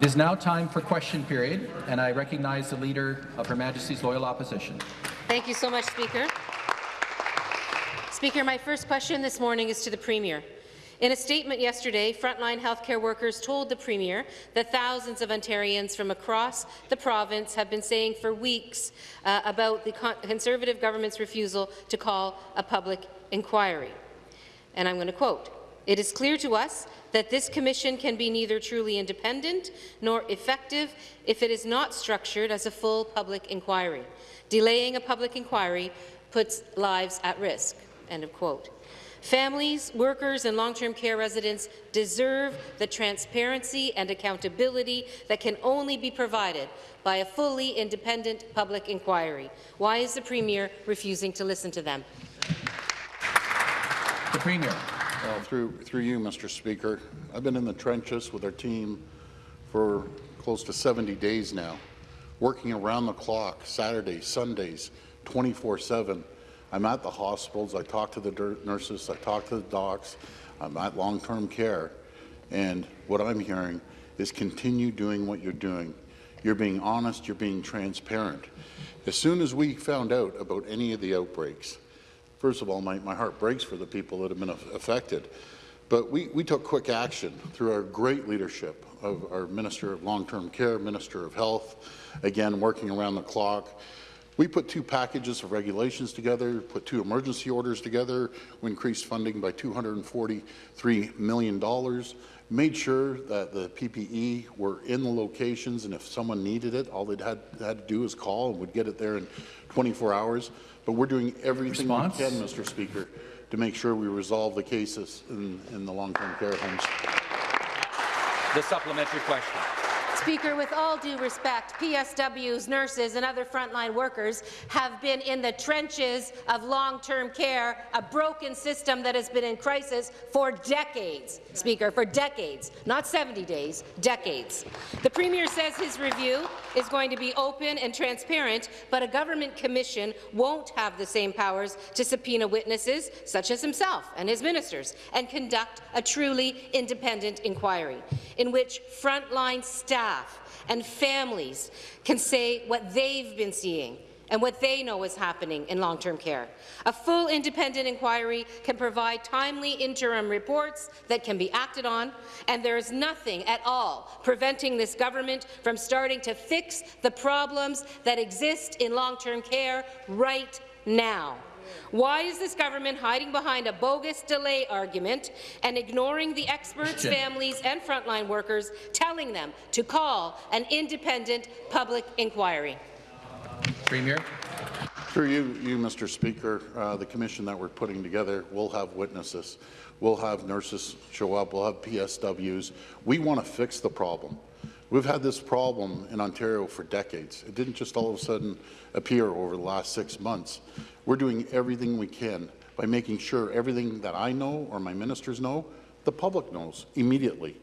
It is now time for question period, and I recognize the Leader of Her Majesty's Loyal Opposition. Thank you so much, Speaker. Speaker, my first question this morning is to the Premier. In a statement yesterday, frontline healthcare workers told the Premier that thousands of Ontarians from across the province have been saying for weeks uh, about the Conservative government's refusal to call a public inquiry. And I'm going to quote, It is clear to us that this commission can be neither truly independent nor effective if it is not structured as a full public inquiry. Delaying a public inquiry puts lives at risk. End of quote. Families, workers and long-term care residents deserve the transparency and accountability that can only be provided by a fully independent public inquiry. Why is the Premier refusing to listen to them? The Premier. Well, through, through you, Mr. Speaker, I've been in the trenches with our team for close to 70 days now, working around the clock, Saturdays, Sundays, 24-7, I'm at the hospitals, I talk to the nurses, I talk to the docs, I'm at long-term care, and what I'm hearing is continue doing what you're doing. You're being honest, you're being transparent. As soon as we found out about any of the outbreaks, first of all, my, my heart breaks for the people that have been affected, but we, we took quick action through our great leadership of our Minister of Long-Term Care, Minister of Health, again, working around the clock. We put two packages of regulations together, put two emergency orders together, we increased funding by $243 million, made sure that the PPE were in the locations, and if someone needed it, all they had, had to do is call and would get it there in 24 hours. But we're doing everything Response? we can, Mr. Speaker, to make sure we resolve the cases in, in the long-term care homes. The supplementary question. Speaker, with all due respect, PSWs, nurses and other frontline workers have been in the trenches of long-term care, a broken system that has been in crisis for decades, Speaker, for decades, not 70 days, decades. The Premier says his review is going to be open and transparent, but a government commission won't have the same powers to subpoena witnesses, such as himself and his ministers, and conduct a truly independent inquiry in which frontline staff and families can say what they've been seeing and what they know is happening in long-term care. A full independent inquiry can provide timely interim reports that can be acted on, and there is nothing at all preventing this government from starting to fix the problems that exist in long-term care right now. Why is this government hiding behind a bogus delay argument and ignoring the experts, families and frontline workers, telling them to call an independent public inquiry? Premier. Through you, you Mr. Speaker, uh, the commission that we're putting together will have witnesses. We'll have nurses show up. We'll have PSWs. We want to fix the problem. We've had this problem in Ontario for decades. It didn't just all of a sudden appear over the last six months. We're doing everything we can by making sure everything that I know or my ministers know, the public knows immediately.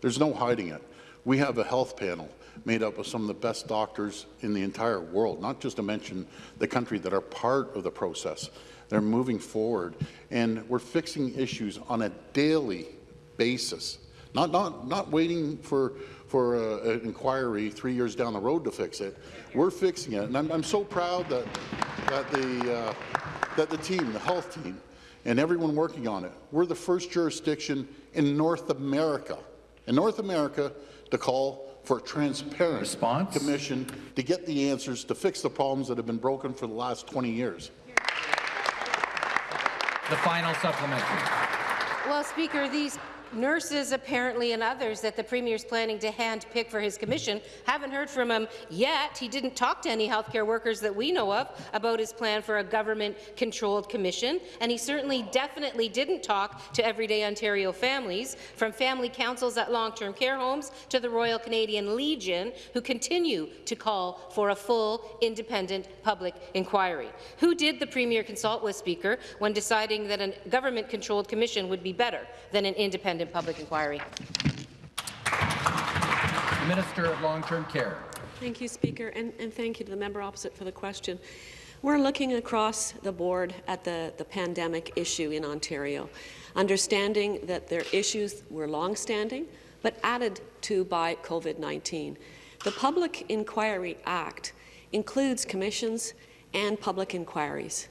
There's no hiding it. We have a health panel made up of some of the best doctors in the entire world, not just to mention the country that are part of the process. They're moving forward, and we're fixing issues on a daily basis, not, not, not waiting for for a, an inquiry three years down the road to fix it. We're fixing it, and I'm, I'm so proud that that the uh, that the team, the health team, and everyone working on it, we're the first jurisdiction in North America, in North America, to call for a transparent Response? commission to get the answers to fix the problems that have been broken for the last 20 years. The final supplementary. Well, Speaker, these nurses apparently and others that the Premier is planning to hand-pick for his commission. Haven't heard from him yet. He didn't talk to any healthcare workers that we know of about his plan for a government-controlled commission, and he certainly definitely didn't talk to everyday Ontario families, from family councils at long-term care homes to the Royal Canadian Legion, who continue to call for a full, independent public inquiry. Who did the Premier consult with, Speaker, when deciding that a government-controlled commission would be better than an independent independent public inquiry. The Minister of Long-Term Care. Thank you, Speaker, and, and thank you to the member opposite for the question. We're looking across the board at the, the pandemic issue in Ontario, understanding that their issues were long-standing, but added to by COVID-19. The Public Inquiry Act includes commissions and public inquiries.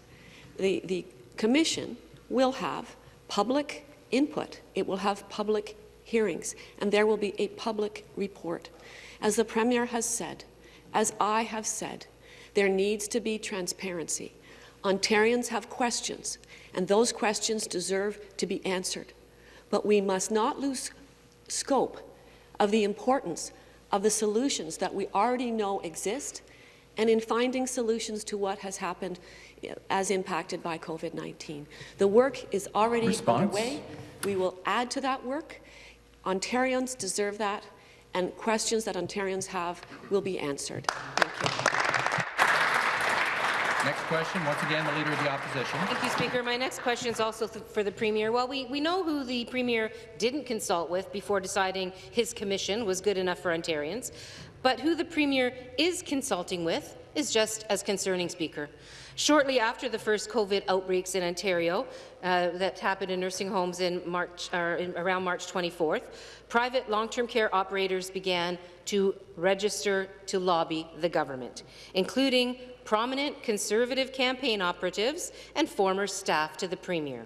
The, the commission will have public input. It will have public hearings, and there will be a public report. As the Premier has said, as I have said, there needs to be transparency. Ontarians have questions, and those questions deserve to be answered. But we must not lose scope of the importance of the solutions that we already know exist and in finding solutions to what has happened as impacted by COVID-19. The work is already Response? underway. We will add to that work. Ontarians deserve that, and questions that Ontarians have will be answered. Thank you. Next question, once again, the Leader of the Opposition. Thank you, Speaker. My next question is also th for the Premier. Well, we, we know who the Premier didn't consult with before deciding his commission was good enough for Ontarians, but who the Premier is consulting with is just as concerning, Speaker. Shortly after the first COVID outbreaks in Ontario uh, that happened in nursing homes in March, or in, around March 24th, private long-term care operators began to register to lobby the government, including prominent Conservative campaign operatives and former staff to the Premier.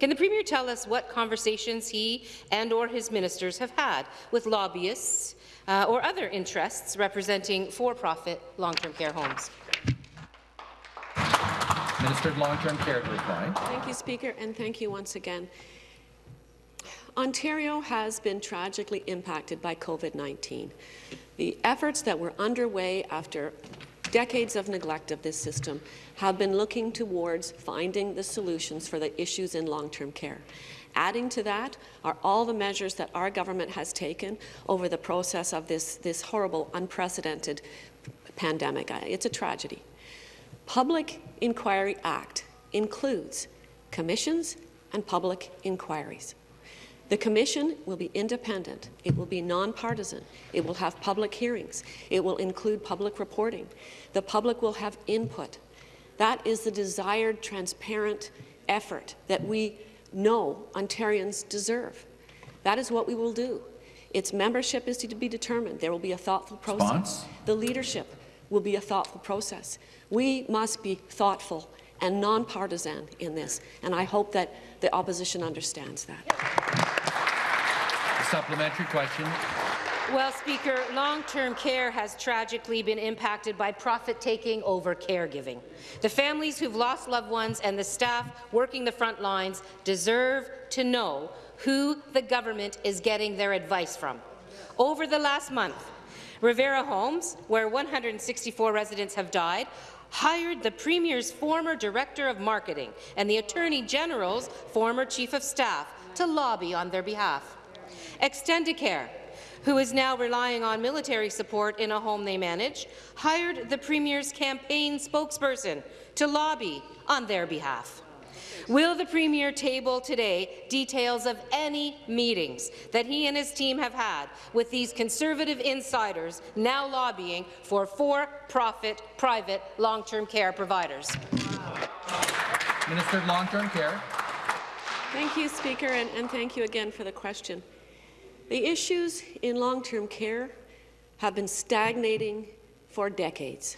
Can the Premier tell us what conversations he and or his ministers have had with lobbyists uh, or other interests representing for-profit long-term care homes? Minister of Long-Term Care to reply. Thank you, Speaker, and thank you once again. Ontario has been tragically impacted by COVID-19. The efforts that were underway after decades of neglect of this system have been looking towards finding the solutions for the issues in long-term care. Adding to that are all the measures that our government has taken over the process of this, this horrible, unprecedented pandemic. Uh, It's a tragedy. Public Inquiry Act includes commissions and public inquiries. The commission will be independent. It will be nonpartisan. It will have public hearings. It will include public reporting. The public will have input. That is the desired transparent effort that we know Ontarians deserve. That is what we will do. Its membership is to be determined. There will be a thoughtful process. The leadership will be a thoughtful process. We must be thoughtful and nonpartisan in this, and I hope that the opposition understands that. Supplementary question. Well, Speaker, long-term care has tragically been impacted by profit-taking over caregiving. The families who've lost loved ones and the staff working the front lines deserve to know who the government is getting their advice from. Over the last month, Revera Homes, where 164 residents have died, hired the Premier's former Director of Marketing and the Attorney General's former Chief of Staff to lobby on their behalf. Extendicare, who is now relying on military support in a home they manage, hired the Premier's campaign spokesperson to lobby on their behalf. Will the Premier table today details of any meetings that he and his team have had with these Conservative insiders now lobbying for for-profit private long-term care providers? Minister of Long-Term Care. Thank you, Speaker, and, and thank you again for the question. The issues in long-term care have been stagnating for decades.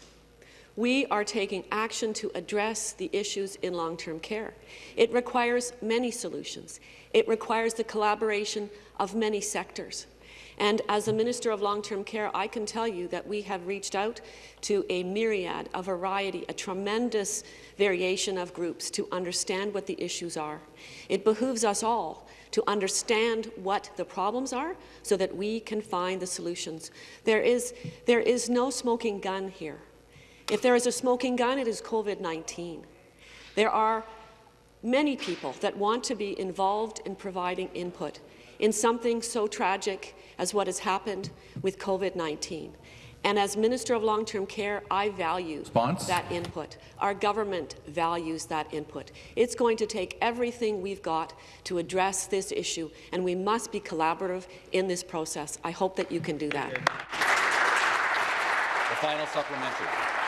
We are taking action to address the issues in long-term care. It requires many solutions. It requires the collaboration of many sectors. And as a Minister of Long-Term Care, I can tell you that we have reached out to a myriad, a variety, a tremendous variation of groups to understand what the issues are. It behooves us all to understand what the problems are so that we can find the solutions. There is, there is no smoking gun here. If there is a smoking gun, it is COVID-19. There are many people that want to be involved in providing input in something so tragic as what has happened with COVID-19. And as Minister of Long-Term Care, I value that input. Our government values that input. It's going to take everything we've got to address this issue, and we must be collaborative in this process. I hope that you can do that. The final supplementary.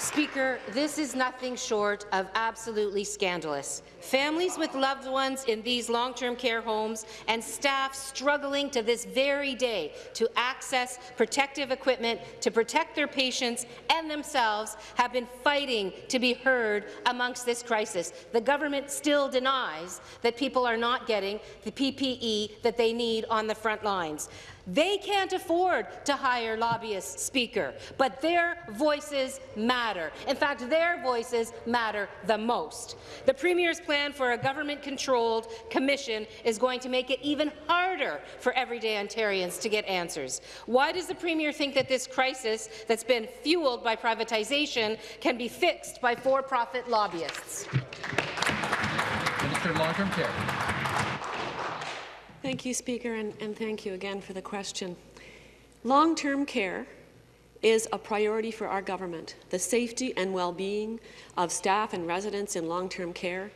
Speaker, this is nothing short of absolutely scandalous. Families with loved ones in these long-term care homes and staff struggling to this very day to access protective equipment to protect their patients and themselves have been fighting to be heard amongst this crisis. The government still denies that people are not getting the PPE that they need on the front lines. They can't afford to hire lobbyists, Speaker, but their voices matter. In fact, their voices matter the most. The Premier's plan for a government-controlled commission is going to make it even harder for everyday Ontarians to get answers. Why does the Premier think that this crisis that's been fueled by privatization can be fixed by for-profit lobbyists? Minister of Long-Term Care. Thank you, Speaker, and, and thank you again for the question. Long-term care is a priority for our government. The safety and well-being of staff and residents in long-term care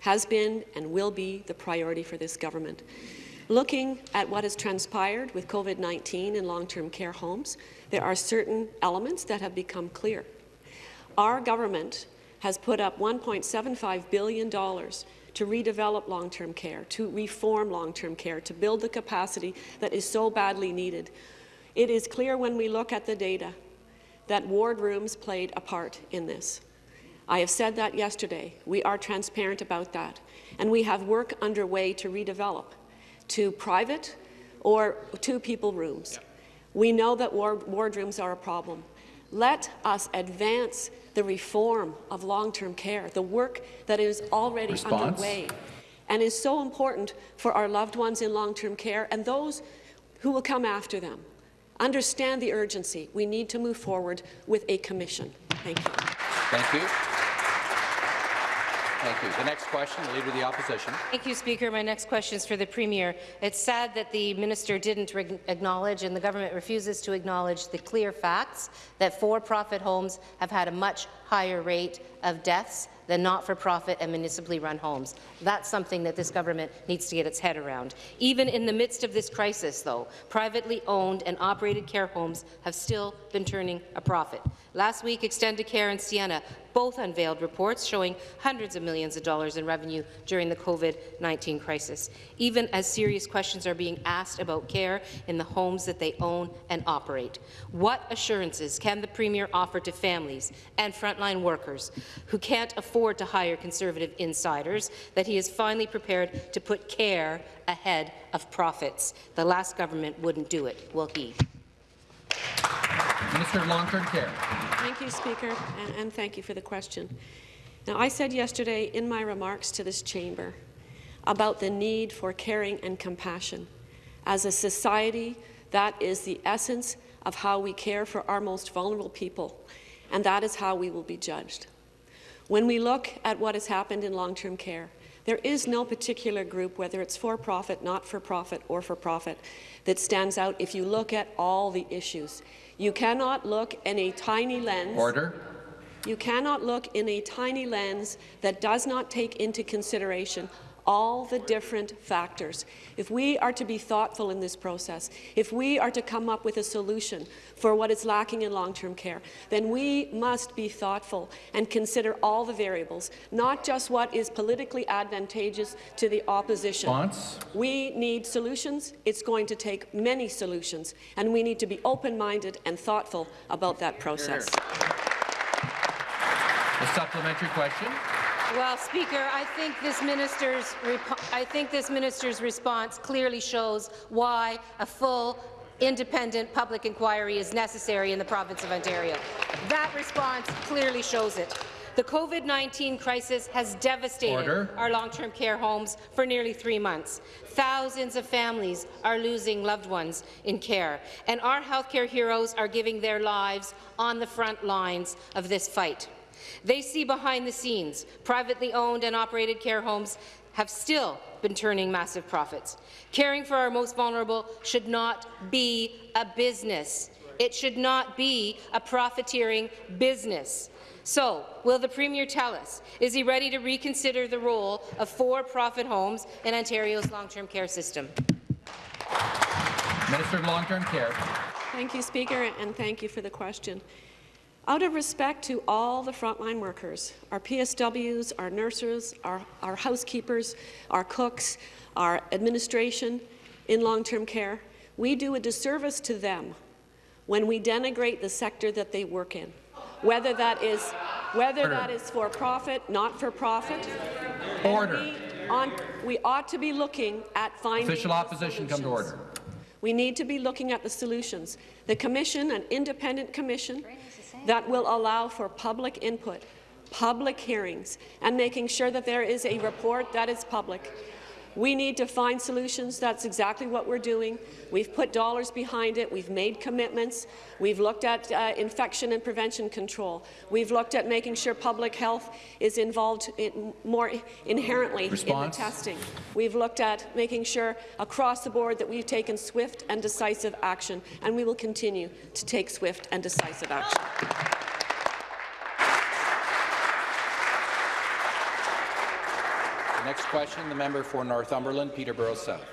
has been and will be the priority for this government. Looking at what has transpired with COVID-19 in long-term care homes, there are certain elements that have become clear. Our government has put up $1.75 billion to redevelop long-term care, to reform long-term care, to build the capacity that is so badly needed. It is clear when we look at the data that ward rooms played a part in this. I have said that yesterday. We are transparent about that. And we have work underway to redevelop to private or two-people rooms. We know that ward, ward rooms are a problem. Let us advance the reform of long-term care, the work that is already Response? underway and is so important for our loved ones in long-term care and those who will come after them. Understand the urgency. We need to move forward with a commission. Thank you. Thank you. Thank you. The next question, the Leader of the Opposition. Thank you, Speaker. My next question is for the Premier. It's sad that the minister didn't acknowledge and the government refuses to acknowledge the clear facts that for-profit homes have had a much higher rate of deaths than not-for-profit and municipally run homes. That's something that this government needs to get its head around. Even in the midst of this crisis, though, privately owned and operated care homes have still been turning a profit. Last week, Extendicare and Sienna both unveiled reports showing hundreds of millions of dollars in revenue during the COVID-19 crisis, even as serious questions are being asked about care in the homes that they own and operate. What assurances can the Premier offer to families and frontline workers who can't afford to hire conservative insiders that he is finally prepared to put care ahead of profits? The last government wouldn't do it, will he? Minister of Long-Term Care. Thank you, Speaker, and, and thank you for the question. Now, I said yesterday in my remarks to this chamber about the need for caring and compassion. As a society, that is the essence of how we care for our most vulnerable people, and that is how we will be judged. When we look at what has happened in long-term care, there is no particular group, whether it's for-profit, not-for-profit, or for-profit, that stands out if you look at all the issues. You cannot look in a tiny lens. Order. You cannot look in a tiny lens that does not take into consideration all the different factors. If we are to be thoughtful in this process, if we are to come up with a solution for what is lacking in long-term care, then we must be thoughtful and consider all the variables, not just what is politically advantageous to the opposition. Response? We need solutions. It's going to take many solutions, and we need to be open-minded and thoughtful about that process. The supplementary question. Well, Speaker, I think this minister's I think this minister's response clearly shows why a full independent public inquiry is necessary in the province of Ontario. That response clearly shows it. The COVID-19 crisis has devastated Order. our long-term care homes for nearly three months. Thousands of families are losing loved ones in care, and our healthcare heroes are giving their lives on the front lines of this fight. They see behind the scenes privately owned and operated care homes have still been turning massive profits. Caring for our most vulnerable should not be a business. It should not be a profiteering business. So, will the Premier tell us, is he ready to reconsider the role of for-profit homes in Ontario's long-term care system? Minister of Long-Term Care. Thank you, Speaker, and thank you for the question. Out of respect to all the frontline workers, our PSWs, our nurses, our, our housekeepers, our cooks, our administration in long-term care, we do a disservice to them when we denigrate the sector that they work in, whether that is whether Order. that is for profit, not for profit. Order. We, on, we ought to be looking at finding Official opposition come to solutions. order. We need to be looking at the solutions. The commission, an independent commission that will allow for public input, public hearings, and making sure that there is a report that is public. We need to find solutions. That's exactly what we're doing. We've put dollars behind it. We've made commitments. We've looked at uh, infection and prevention control. We've looked at making sure public health is involved in more inherently Response? in the testing. We've looked at making sure across the board that we've taken swift and decisive action, and we will continue to take swift and decisive action. Next question, the member for Northumberland, Peterborough South.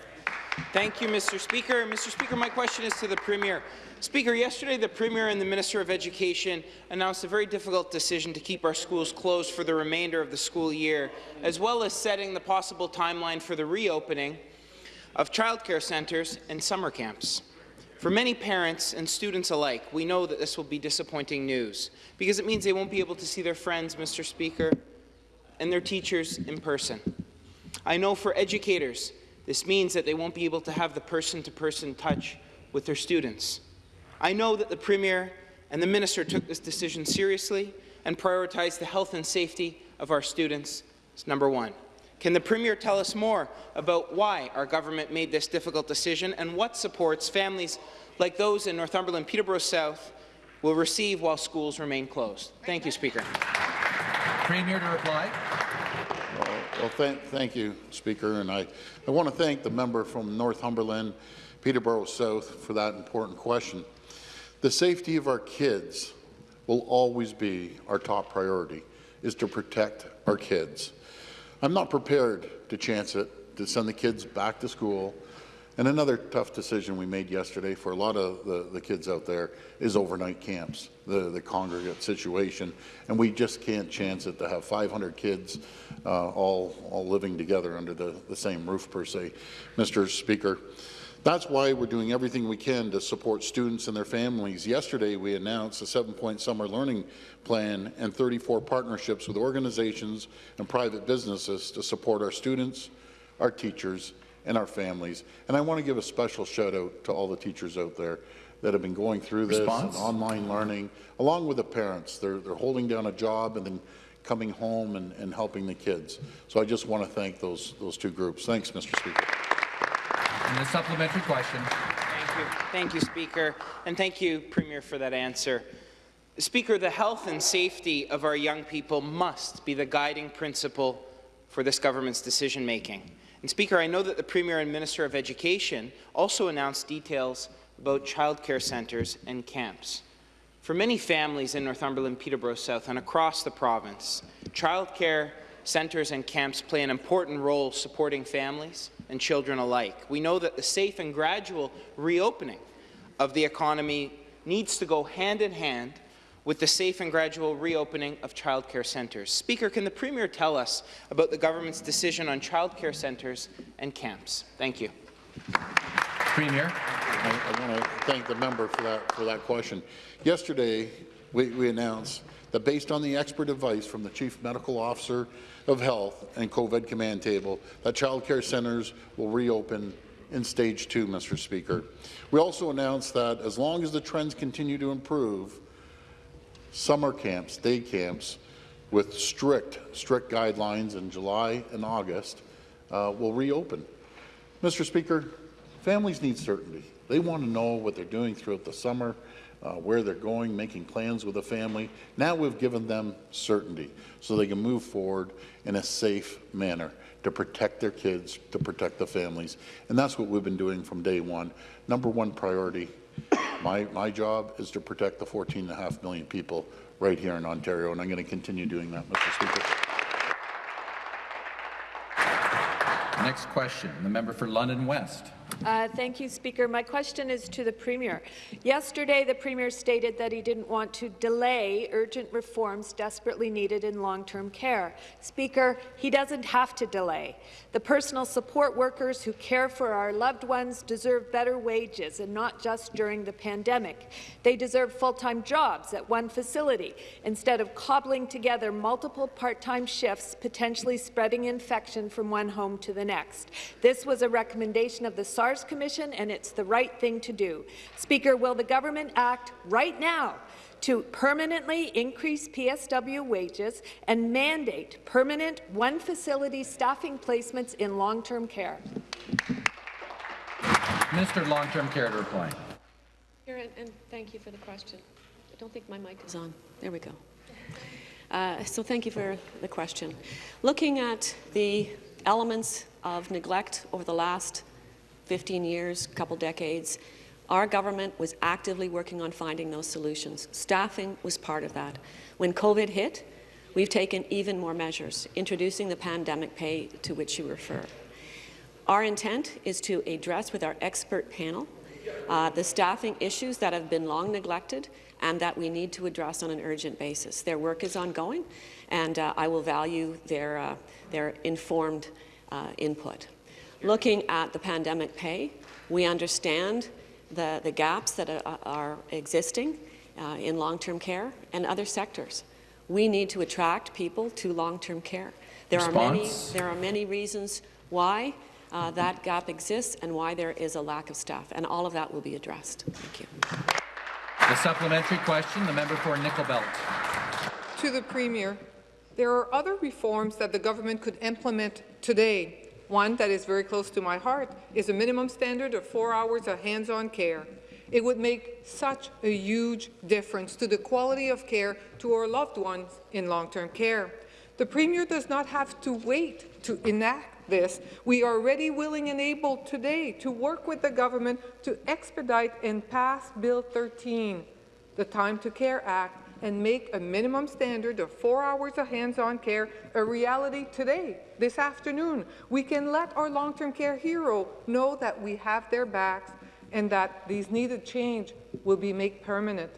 Thank you, Mr. Speaker. Mr. Speaker, my question is to the Premier. Speaker, yesterday the Premier and the Minister of Education announced a very difficult decision to keep our schools closed for the remainder of the school year, as well as setting the possible timeline for the reopening of childcare centres and summer camps. For many parents and students alike, we know that this will be disappointing news because it means they won't be able to see their friends, Mr. Speaker, and their teachers in person. I know for educators, this means that they won't be able to have the person-to-person touch with their students. I know that the Premier and the Minister took this decision seriously and prioritized the health and safety of our students as number one. Can the Premier tell us more about why our government made this difficult decision and what supports families like those in Northumberland, Peterborough South will receive while schools remain closed? Thank you, Speaker. Premier to reply. Well, thank, thank you, Speaker, and I, I want to thank the member from Northumberland, Peterborough South, for that important question. The safety of our kids will always be our top priority, is to protect our kids. I'm not prepared to chance it, to send the kids back to school. And another tough decision we made yesterday for a lot of the, the kids out there is overnight camps, the, the congregate situation. And we just can't chance it to have 500 kids uh, all, all living together under the, the same roof per se. Mr. Speaker, that's why we're doing everything we can to support students and their families. Yesterday, we announced a seven-point summer learning plan and 34 partnerships with organizations and private businesses to support our students, our teachers, and our families. And I want to give a special shout out to all the teachers out there that have been going through this and online learning, along with the parents. They're, they're holding down a job and then coming home and, and helping the kids. So I just want to thank those, those two groups. Thanks, Mr. Speaker. And the supplementary question. Thank you. Thank you, Speaker. And thank you, Premier, for that answer. Speaker, the health and safety of our young people must be the guiding principle for this government's decision-making. Speaker, I know that the Premier and Minister of Education also announced details about childcare centres and camps. For many families in Northumberland, Peterborough South, and across the province, childcare centres and camps play an important role supporting families and children alike. We know that the safe and gradual reopening of the economy needs to go hand in hand with the safe and gradual reopening of childcare centres. Speaker, can the Premier tell us about the government's decision on childcare centres and camps? Thank you. Premier. I, I want to thank the member for that, for that question. Yesterday, we, we announced that based on the expert advice from the Chief Medical Officer of Health and COVID Command Table, that child care centres will reopen in stage two, Mr. Speaker. We also announced that as long as the trends continue to improve, summer camps, day camps, with strict, strict guidelines in July and August, uh, will reopen. Mr. Speaker, families need certainty. They want to know what they're doing throughout the summer, uh, where they're going, making plans with the family. Now we've given them certainty so they can move forward in a safe manner to protect their kids, to protect the families. And that's what we've been doing from day one. Number one priority, my, my job is to protect the 14.5 million people right here in Ontario, and I'm going to continue doing that, Mr. Speaker. Next question, the member for London West. Uh, thank you, Speaker. My question is to the Premier. Yesterday, the Premier stated that he didn't want to delay urgent reforms desperately needed in long-term care. Speaker, he doesn't have to delay. The personal support workers who care for our loved ones deserve better wages, and not just during the pandemic. They deserve full-time jobs at one facility instead of cobbling together multiple part-time shifts, potentially spreading infection from one home to the next. This was a recommendation of the SARS Commission, and it's the right thing to do. Speaker, will the government act right now to permanently increase PSW wages and mandate permanent one-facility staffing placements in long-term care? Minister of Long-Term Care to reply. Here, and, and thank you for the question. I don't think my mic is on. There we go. Uh, so thank you for the question. Looking at the elements of neglect over the last 15 years, couple decades, our government was actively working on finding those solutions. Staffing was part of that. When COVID hit, we've taken even more measures, introducing the pandemic pay to which you refer. Our intent is to address with our expert panel uh, the staffing issues that have been long neglected and that we need to address on an urgent basis. Their work is ongoing, and uh, I will value their, uh, their informed uh, input. Looking at the pandemic pay, we understand the, the gaps that are, are existing uh, in long-term care and other sectors. We need to attract people to long-term care. There are, many, there are many reasons why uh, that gap exists and why there is a lack of staff, and all of that will be addressed. Thank you. The supplementary question, the member for Nickel Belt. To the Premier, there are other reforms that the government could implement today. One that is very close to my heart is a minimum standard of four hours of hands-on care. It would make such a huge difference to the quality of care to our loved ones in long-term care. The Premier does not have to wait to enact this. We are ready, willing and able today to work with the government to expedite and pass Bill 13, the Time to Care Act, and make a minimum standard of four hours of hands-on care a reality today, this afternoon. We can let our long-term care hero know that we have their backs and that these needed change will be made permanent.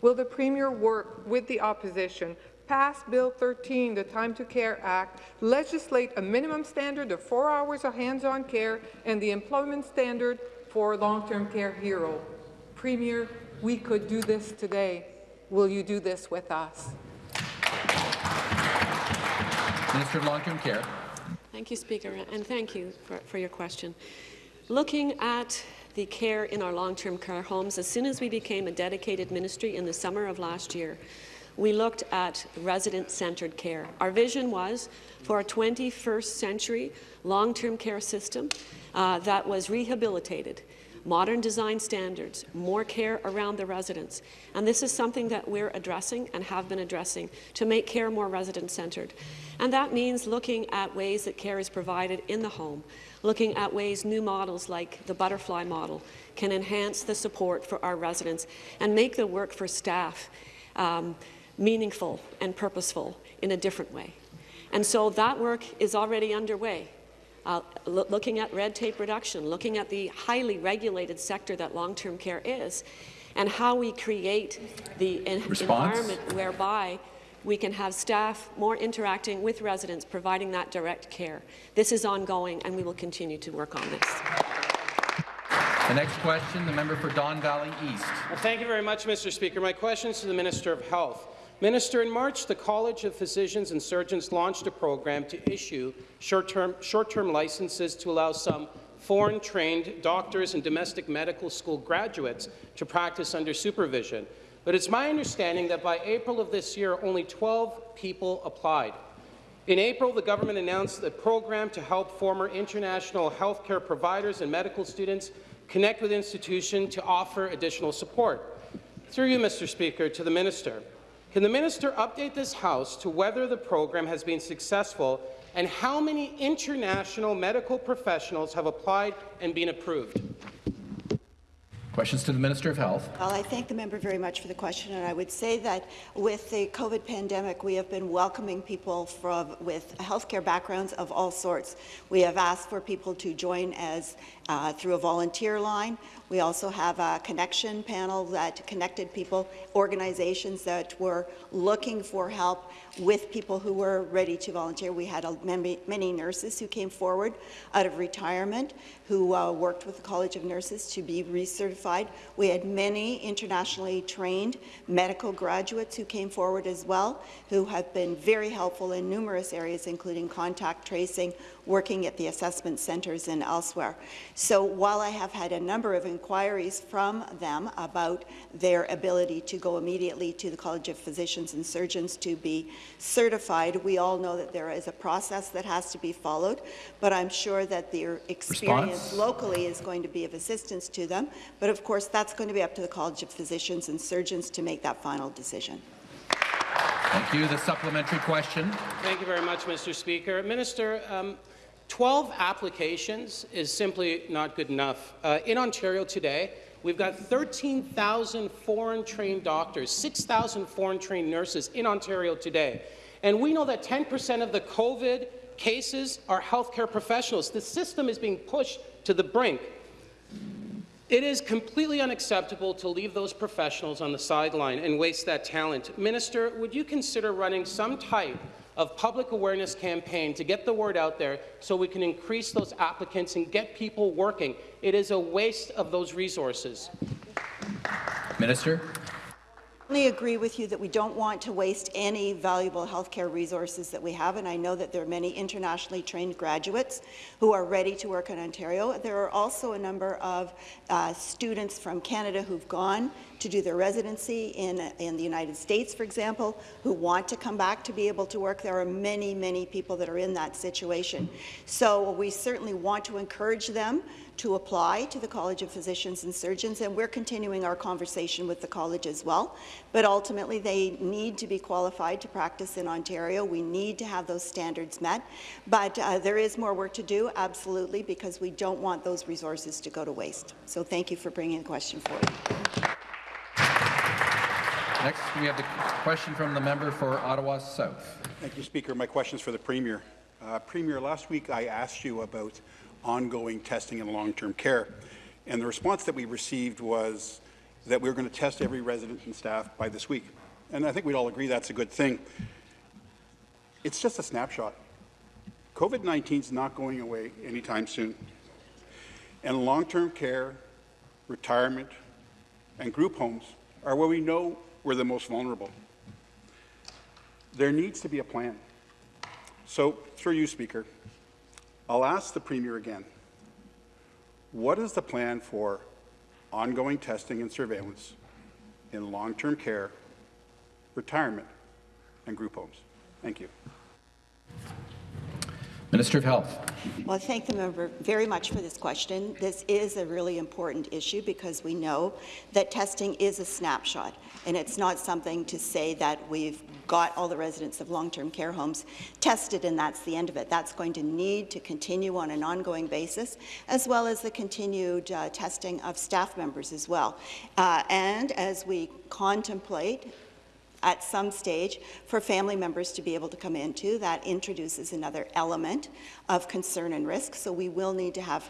Will the Premier work with the opposition pass Bill 13, the Time to Care Act, legislate a minimum standard of four hours of hands-on care and the employment standard for long-term care hero. Premier, we could do this today. Will you do this with us? Minister of Long-Term Care. Thank you, Speaker, and thank you for, for your question. Looking at the care in our long-term care homes, as soon as we became a dedicated ministry in the summer of last year, we looked at resident-centred care. Our vision was for a 21st century long-term care system uh, that was rehabilitated, modern design standards, more care around the residents. And this is something that we're addressing and have been addressing to make care more resident-centred. And that means looking at ways that care is provided in the home, looking at ways new models like the butterfly model can enhance the support for our residents and make the work for staff um, meaningful and purposeful in a different way. And so that work is already underway. Uh, lo looking at red tape reduction, looking at the highly regulated sector that long-term care is, and how we create the en environment whereby we can have staff more interacting with residents, providing that direct care. This is ongoing, and we will continue to work on this. The next question, the member for Don Valley East. Well, thank you very much, Mr. Speaker. My question is to the Minister of Health. Minister, in March, the College of Physicians and Surgeons launched a program to issue short-term short licenses to allow some foreign-trained doctors and domestic medical school graduates to practice under supervision. But it's my understanding that by April of this year, only 12 people applied. In April, the government announced a program to help former international healthcare providers and medical students connect with institutions to offer additional support. Through you, Mr. Speaker, to the minister, can the minister update this House to whether the program has been successful and how many international medical professionals have applied and been approved? Questions to the Minister of Health. Well, I thank the member very much for the question, and I would say that with the COVID pandemic, we have been welcoming people from with healthcare backgrounds of all sorts. We have asked for people to join as uh, through a volunteer line. We also have a connection panel that connected people, organizations that were looking for help with people who were ready to volunteer. We had many, many nurses who came forward out of retirement who uh, worked with the College of Nurses to be recertified. We had many internationally trained medical graduates who came forward as well, who have been very helpful in numerous areas, including contact tracing, working at the assessment centres and elsewhere. So while I have had a number of inquiries from them about their ability to go immediately to the College of Physicians and Surgeons to be certified, we all know that there is a process that has to be followed, but I'm sure that their experience Response? locally is going to be of assistance to them. But of course, that's going to be up to the College of Physicians and Surgeons to make that final decision. Thank you. The supplementary question. Thank you very much, Mr. Speaker. Minister, um, 12 applications is simply not good enough. Uh, in Ontario today, we've got 13,000 foreign-trained doctors, 6,000 foreign-trained nurses in Ontario today. And we know that 10% of the COVID cases are healthcare professionals. The system is being pushed to the brink. It is completely unacceptable to leave those professionals on the sideline and waste that talent. Minister, would you consider running some type of public awareness campaign to get the word out there so we can increase those applicants and get people working? It is a waste of those resources. Minister. I certainly agree with you that we don't want to waste any valuable healthcare resources that we have, and I know that there are many internationally trained graduates who are ready to work in Ontario. There are also a number of uh, students from Canada who've gone to do their residency in, in the United States, for example, who want to come back to be able to work. There are many, many people that are in that situation. So we certainly want to encourage them to apply to the College of Physicians and Surgeons, and we're continuing our conversation with the college as well. But ultimately, they need to be qualified to practice in Ontario. We need to have those standards met. But uh, there is more work to do, absolutely, because we don't want those resources to go to waste. So thank you for bringing the question forward. Next, we have the question from the member for Ottawa South. Thank you, Speaker. My question is for the Premier. Uh, Premier, last week I asked you about ongoing testing in long-term care, and the response that we received was that we were going to test every resident and staff by this week. And I think we'd all agree that's a good thing. It's just a snapshot. COVID-19 is not going away anytime soon. And long-term care, retirement, and group homes are where we know we're the most vulnerable. There needs to be a plan. So, through you, Speaker, I'll ask the Premier again, what is the plan for ongoing testing and surveillance in long-term care, retirement, and group homes? Thank you. Minister of Health. Well, I thank the member very much for this question. This is a really important issue because we know that testing is a snapshot, and it's not something to say that we've got all the residents of long-term care homes tested and that's the end of it. That's going to need to continue on an ongoing basis, as well as the continued uh, testing of staff members as well. Uh, and as we contemplate at some stage for family members to be able to come into. That introduces another element of concern and risk, so we will need to have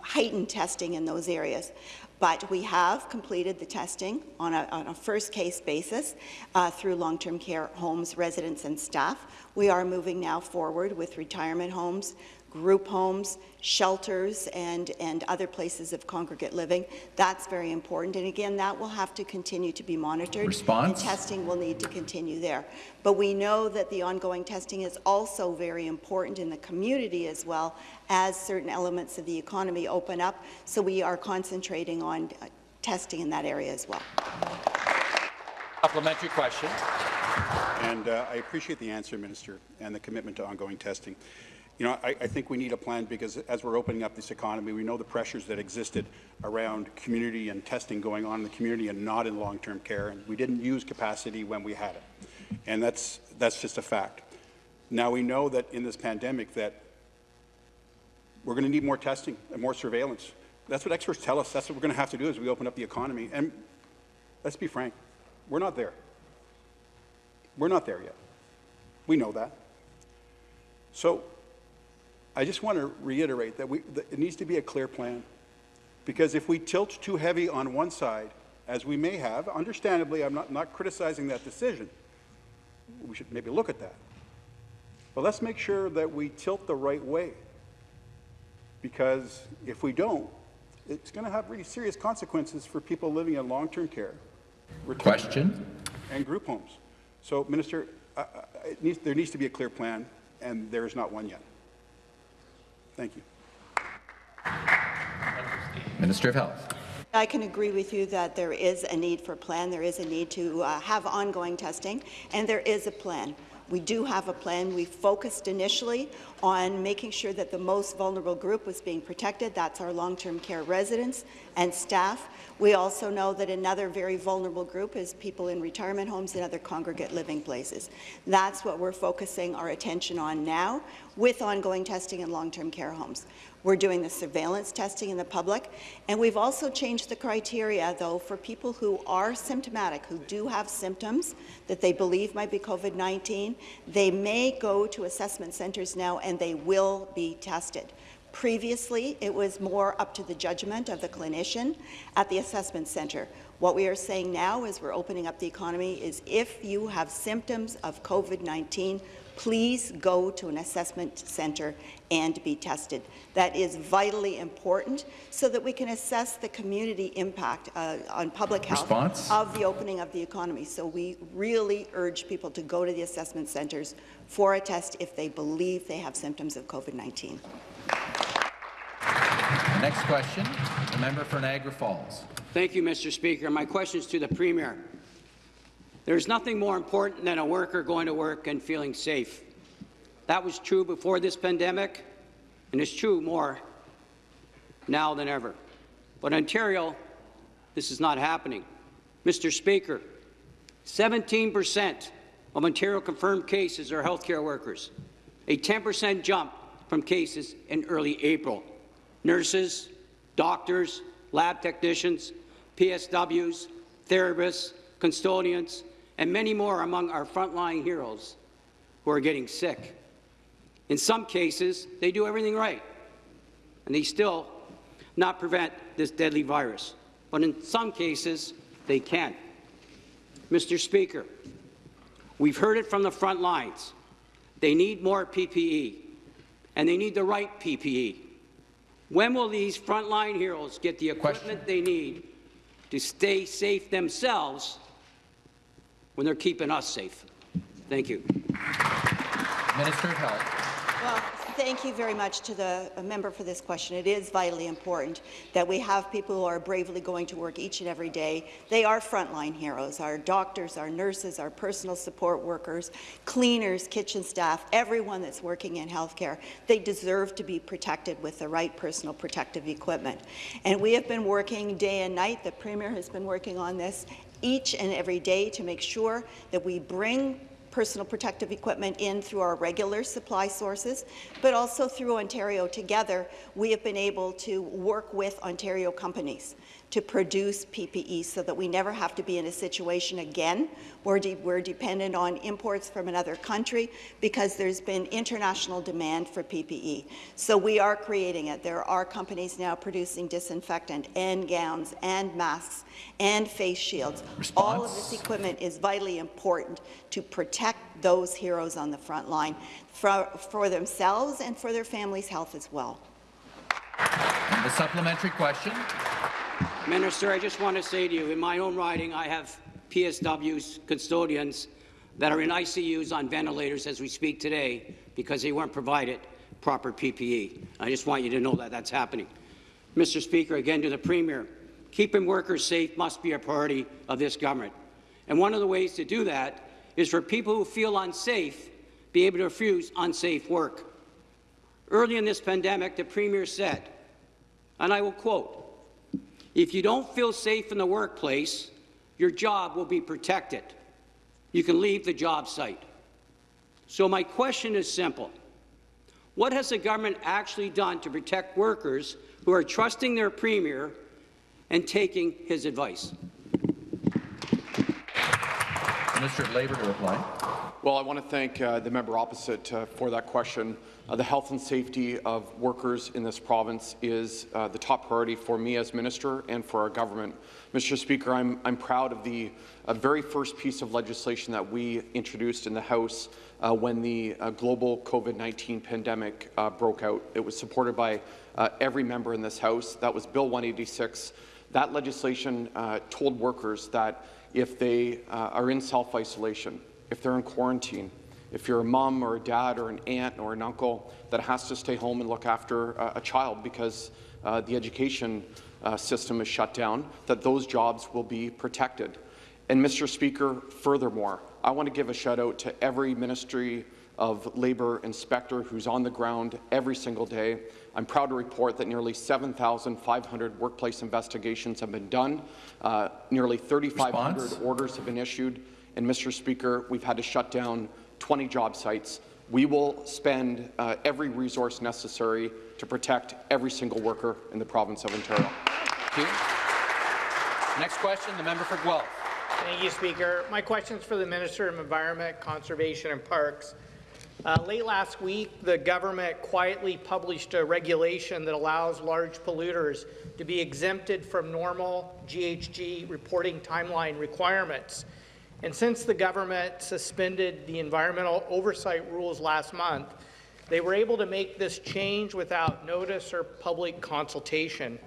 heightened testing in those areas. But we have completed the testing on a, on a first case basis uh, through long-term care homes, residents and staff. We are moving now forward with retirement homes, group homes, shelters, and, and other places of congregate living. That's very important. And again, that will have to continue to be monitored. Response? And testing will need to continue there. But we know that the ongoing testing is also very important in the community as well as certain elements of the economy open up. So we are concentrating on uh, testing in that area as well. Supplementary question. And uh, I appreciate the answer, Minister, and the commitment to ongoing testing. You know, I, I, think we need a plan because as we're opening up this economy, we know the pressures that existed around community and testing going on in the community and not in long-term care, and we didn't use capacity when we had it. And that's, that's just a fact. Now we know that in this pandemic that we're going to need more testing and more surveillance. That's what experts tell us. That's what we're going to have to do as we open up the economy. And let's be frank, we're not there. We're not there yet. We know that. So I just want to reiterate that, we, that it needs to be a clear plan. Because if we tilt too heavy on one side, as we may have, understandably, I'm not, not criticizing that decision. We should maybe look at that. But let's make sure that we tilt the right way. Because if we don't, it's going to have really serious consequences for people living in long-term care, Question? and group homes. So, Minister, uh, it needs, there needs to be a clear plan, and there is not one yet. Thank you. Minister of Health. I can agree with you that there is a need for a plan. There is a need to uh, have ongoing testing, and there is a plan. We do have a plan. We focused initially on making sure that the most vulnerable group was being protected. That's our long-term care residents and staff. We also know that another very vulnerable group is people in retirement homes and other congregate living places. That's what we're focusing our attention on now with ongoing testing in long-term care homes. We're doing the surveillance testing in the public, and we've also changed the criteria, though, for people who are symptomatic, who do have symptoms that they believe might be COVID-19. They may go to assessment centres now, and they will be tested. Previously, it was more up to the judgment of the clinician at the assessment centre. What we are saying now as we're opening up the economy is if you have symptoms of COVID-19, please go to an assessment centre and be tested. That is vitally important so that we can assess the community impact uh, on public health Response? of the opening of the economy. So we really urge people to go to the assessment centres for a test if they believe they have symptoms of COVID-19. Next question, the member for Niagara Falls. Thank you, Mr. Speaker. My question is to the Premier. There's nothing more important than a worker going to work and feeling safe. That was true before this pandemic, and it's true more now than ever. But Ontario, this is not happening. Mr. Speaker, 17% of Ontario confirmed cases are healthcare workers, a 10% jump from cases in early April. Nurses, doctors, lab technicians, PSWs, therapists, custodians, and many more among our frontline heroes who are getting sick. In some cases, they do everything right, and they still not prevent this deadly virus. But in some cases, they can. Mr. Speaker, we've heard it from the front lines. They need more PPE, and they need the right PPE. When will these frontline heroes get the equipment they need to stay safe themselves when they're keeping us safe? Thank you. Minister of Health. Well, thank you very much to the member for this question. It is vitally important that we have people who are bravely going to work each and every day. They are frontline heroes, our doctors, our nurses, our personal support workers, cleaners, kitchen staff, everyone that's working in healthcare. They deserve to be protected with the right personal protective equipment. And we have been working day and night. The Premier has been working on this each and every day to make sure that we bring personal protective equipment in through our regular supply sources, but also through Ontario Together, we have been able to work with Ontario companies to produce PPE so that we never have to be in a situation again where de we're dependent on imports from another country because there's been international demand for PPE. So we are creating it. There are companies now producing disinfectant and gowns and masks and face shields. Response? All of this equipment is vitally important to protect those heroes on the front line for, for themselves and for their families' health as well. And the supplementary question. Minister, I just want to say to you, in my own riding, I have PSWs, custodians, that are in ICUs on ventilators as we speak today because they weren't provided proper PPE. I just want you to know that that's happening. Mr. Speaker, again to the Premier, keeping workers safe must be a priority of this government. And one of the ways to do that is for people who feel unsafe be able to refuse unsafe work. Early in this pandemic, the Premier said, and I will quote, if you don't feel safe in the workplace, your job will be protected. You can leave the job site. So my question is simple. What has the government actually done to protect workers who are trusting their Premier and taking his advice? Minister of Labour to reply. Well, I want to thank uh, the member opposite uh, for that question. Uh, the health and safety of workers in this province is uh, the top priority for me as minister and for our government. Mr. Speaker, I'm, I'm proud of the uh, very first piece of legislation that we introduced in the House uh, when the global COVID-19 pandemic broke out. It was supported by every member in this House. That was Bill 186. That legislation told workers that if they are in self-isolation, if they're in quarantine, if you're a mom or a dad or an aunt or an uncle that has to stay home and look after uh, a child because uh, the education uh, system is shut down, that those jobs will be protected. And Mr. Speaker, furthermore, I want to give a shout out to every Ministry of Labour inspector who's on the ground every single day. I'm proud to report that nearly 7,500 workplace investigations have been done. Uh, nearly 3,500 orders have been issued. And, Mr. Speaker, we've had to shut down 20 job sites. We will spend uh, every resource necessary to protect every single worker in the province of Ontario. Thank you. Next question, the member for Guelph. Thank you, Speaker. My question is for the Minister of Environment, Conservation and Parks. Uh, late last week, the government quietly published a regulation that allows large polluters to be exempted from normal GHG reporting timeline requirements. And since the government suspended the environmental oversight rules last month, they were able to make this change without notice or public consultation.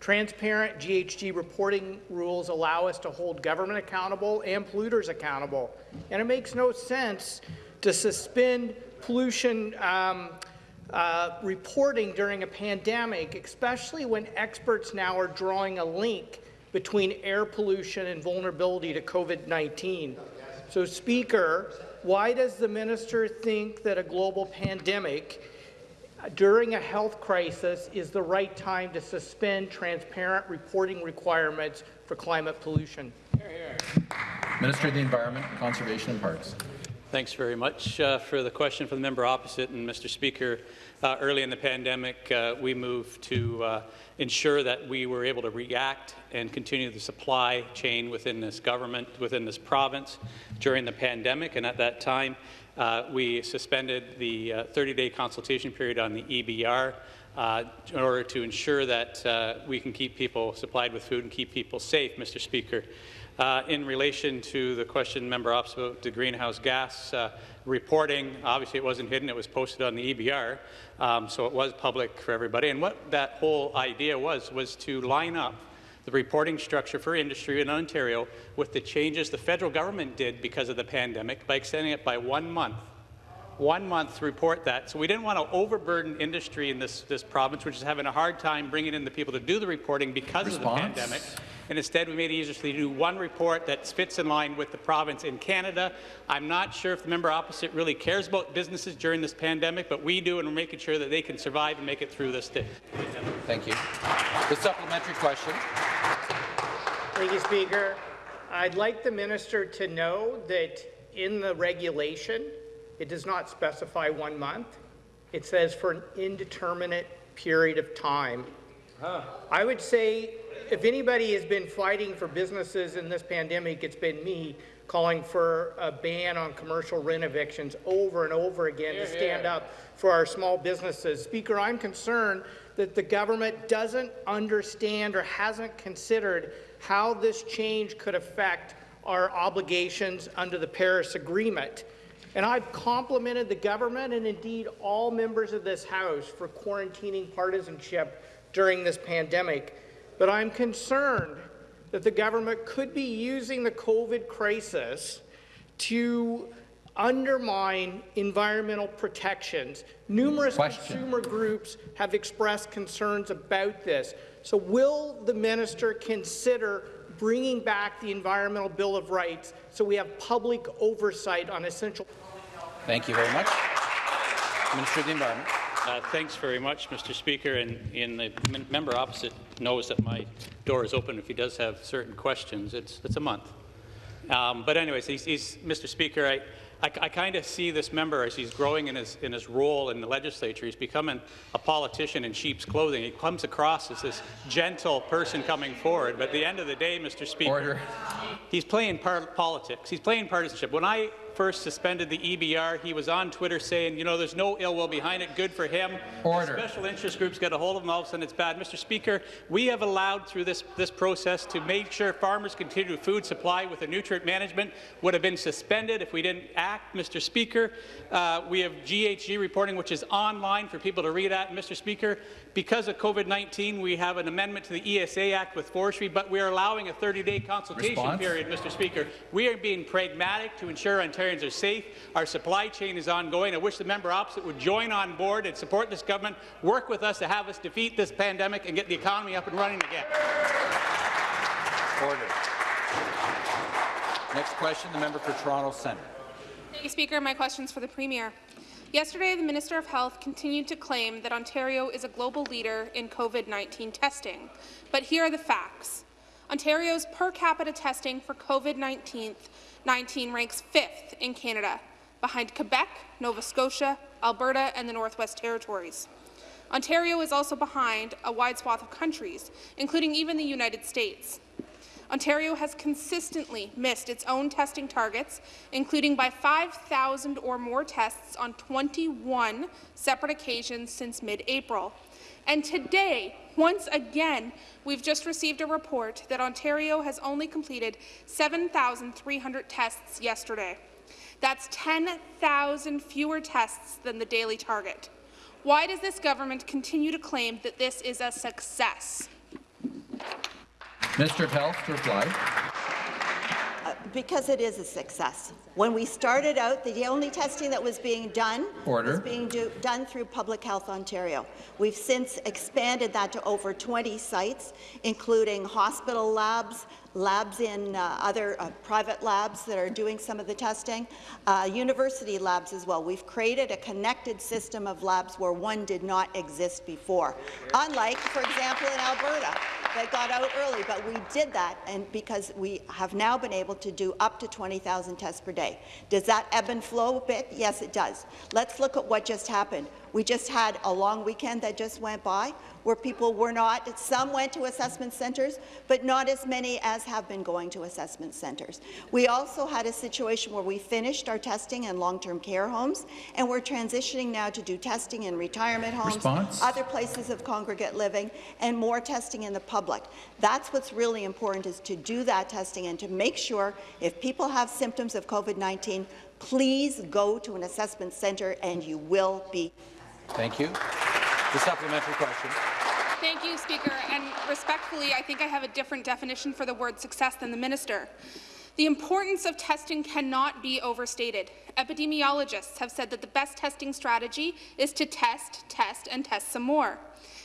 Transparent GHG reporting rules allow us to hold government accountable and polluters accountable. And it makes no sense to suspend pollution um, uh, reporting during a pandemic, especially when experts now are drawing a link between air pollution and vulnerability to COVID-19. So, Speaker, why does the minister think that a global pandemic during a health crisis is the right time to suspend transparent reporting requirements for climate pollution? Minister of the Environment, Conservation and Parks. Thanks very much uh, for the question from the member opposite. And Mr. Speaker, uh, early in the pandemic, uh, we moved to uh, ensure that we were able to react and continue the supply chain within this government, within this province during the pandemic. And at that time, uh, we suspended the 30-day uh, consultation period on the EBR uh, in order to ensure that uh, we can keep people supplied with food and keep people safe, Mr. Speaker. Uh, in relation to the question member opposite about the greenhouse gas uh, reporting, obviously it wasn't hidden, it was posted on the EBR, um, so it was public for everybody. And what that whole idea was, was to line up the reporting structure for industry in Ontario with the changes the federal government did because of the pandemic by extending it by one month one month to report that. So we didn't want to overburden industry in this, this province, which is having a hard time bringing in the people to do the reporting because Response. of the pandemic. And instead, we made it easier to do one report that fits in line with the province in Canada. I'm not sure if the member opposite really cares about businesses during this pandemic, but we do, and we're making sure that they can survive and make it through this day. Thank you. The supplementary question. Thank you, Speaker. I'd like the minister to know that in the regulation, it does not specify one month. It says for an indeterminate period of time. Huh. I would say if anybody has been fighting for businesses in this pandemic, it's been me calling for a ban on commercial rent evictions over and over again to stand up for our small businesses. Speaker, I'm concerned that the government doesn't understand or hasn't considered how this change could affect our obligations under the Paris Agreement. And I've complimented the government and indeed all members of this House for quarantining partisanship during this pandemic. But I'm concerned that the government could be using the COVID crisis to undermine environmental protections. Numerous Question. consumer groups have expressed concerns about this. So will the minister consider bringing back the Environmental Bill of Rights so we have public oversight on essential Thank you very much. Minister of the Environment. Uh, thanks very much, Mr. Speaker. And, and the member opposite knows that my door is open if he does have certain questions. It's, it's a month. Um, but anyways, he's, he's, Mr. Speaker, I, I, I kind of see this member as he's growing in his, in his role in the legislature. He's becoming a politician in sheep's clothing. He comes across as this gentle person coming forward, but at the end of the day, Mr. Speaker, Order. he's playing par politics. He's playing partisanship. When I first suspended the EBR, he was on Twitter saying, you know, there's no ill will behind it, good for him. Order. Special interest groups get a hold of him, all of a sudden it's bad. Mr. Speaker, we have allowed through this, this process to make sure farmers continue food supply with the nutrient management would have been suspended if we didn't act. Mr. Speaker, uh, we have GHG reporting, which is online for people to read at. And Mr. Speaker, because of COVID-19, we have an amendment to the ESA Act with forestry, but we are allowing a 30-day consultation Response? period, Mr. Speaker. We are being pragmatic to ensure Ontarians are safe. Our supply chain is ongoing. I wish the member opposite would join on board and support this government, work with us to have us defeat this pandemic and get the economy up and running again. Order. Next question, the member for Toronto Centre. Thank you, Speaker. My question is for the Premier. Yesterday, the Minister of Health continued to claim that Ontario is a global leader in COVID-19 testing. But here are the facts. Ontario's per capita testing for COVID-19 ranks fifth in Canada, behind Quebec, Nova Scotia, Alberta, and the Northwest Territories. Ontario is also behind a wide swath of countries, including even the United States. Ontario has consistently missed its own testing targets, including by 5,000 or more tests on 21 separate occasions since mid-April. And today, once again, we've just received a report that Ontario has only completed 7,300 tests yesterday. That's 10,000 fewer tests than the daily target. Why does this government continue to claim that this is a success? Mr. Health to reply. Because it is a success. When we started out, the only testing that was being done Order. was being do, done through Public Health Ontario. We've since expanded that to over 20 sites, including hospital labs, labs in uh, other uh, private labs that are doing some of the testing, uh, university labs as well. We've created a connected system of labs where one did not exist before, unlike, for example, in Alberta that got out early, but we did that and because we have now been able to do up to 20,000 tests per day. Does that ebb and flow a bit? Yes, it does. Let's look at what just happened. We just had a long weekend that just went by where people were not, some went to assessment centres, but not as many as have been going to assessment centres. We also had a situation where we finished our testing in long-term care homes, and we're transitioning now to do testing in retirement homes, Response? other places of congregate living, and more testing in the public. That's what's really important, is to do that testing and to make sure if people have symptoms of COVID-19, please go to an assessment centre and you will be Thank you. The supplementary question. Thank you, Speaker. And respectfully, I think I have a different definition for the word success than the minister. The importance of testing cannot be overstated. Epidemiologists have said that the best testing strategy is to test, test, and test some more.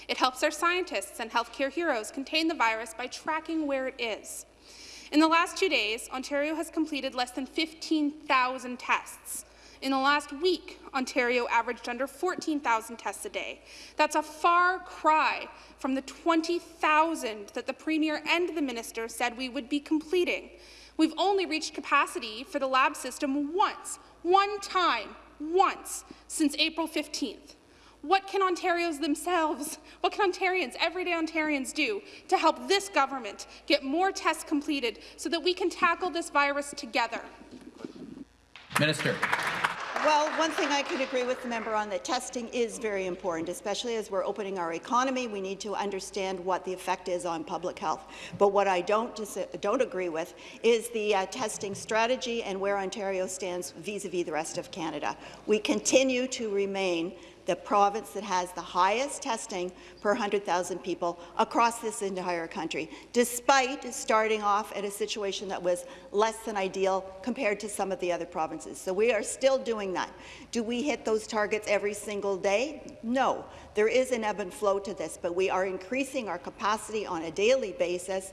It helps our scientists and healthcare heroes contain the virus by tracking where it is. In the last two days, Ontario has completed less than 15,000 tests. In the last week, Ontario averaged under 14,000 tests a day. That's a far cry from the 20,000 that the Premier and the Minister said we would be completing. We've only reached capacity for the lab system once, one time, once, since April 15th. What can Ontarians themselves, what can Ontarians, everyday Ontarians do to help this government get more tests completed so that we can tackle this virus together? Minister. Well, one thing I could agree with the member on that testing is very important, especially as we're opening our economy. We need to understand what the effect is on public health. But what I don't, don't agree with is the uh, testing strategy and where Ontario stands vis-a-vis -vis the rest of Canada. We continue to remain the province that has the highest testing per 100,000 people across this entire country, despite starting off at a situation that was less than ideal compared to some of the other provinces. So we are still doing that. Do we hit those targets every single day? No. There is an ebb and flow to this, but we are increasing our capacity on a daily basis